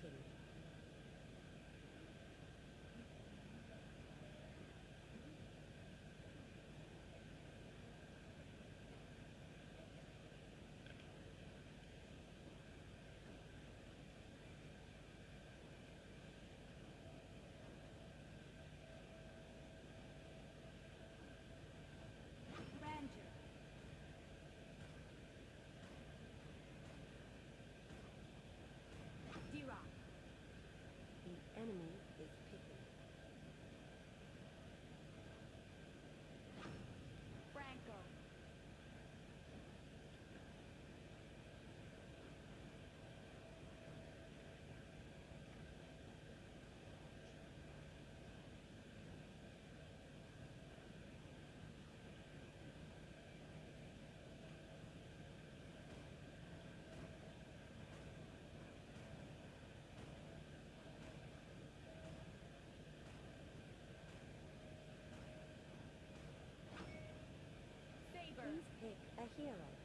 Grandeur. A hero.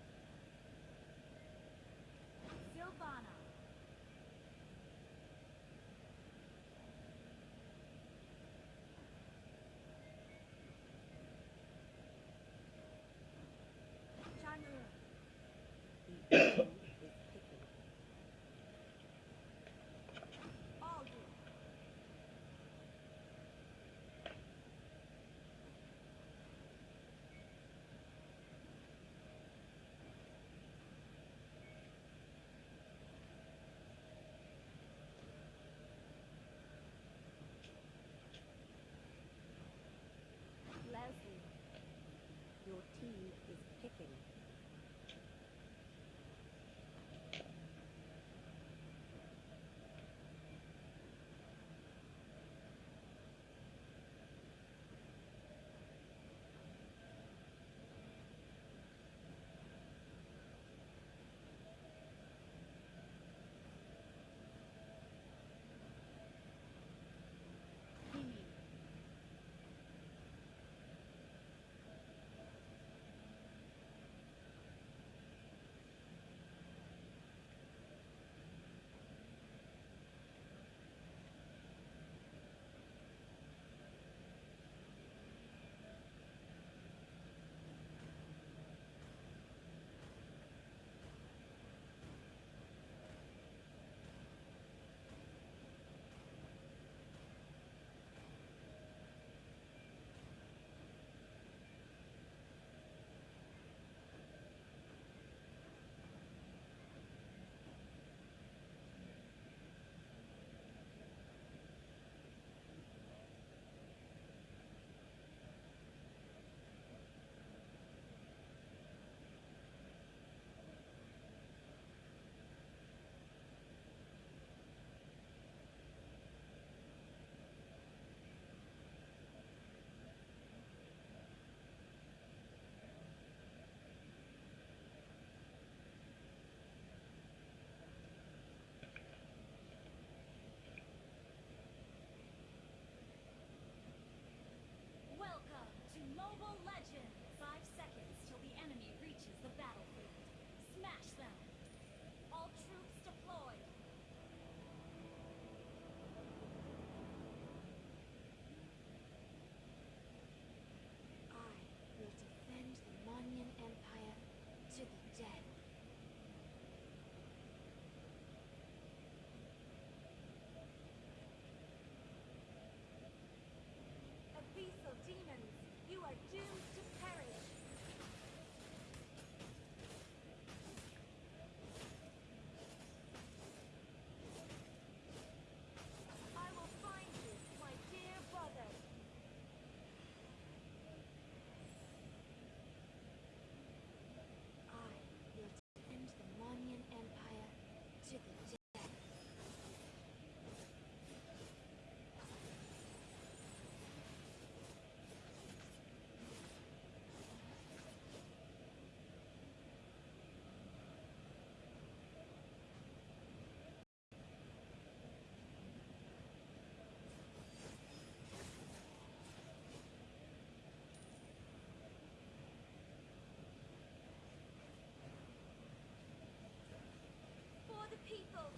people.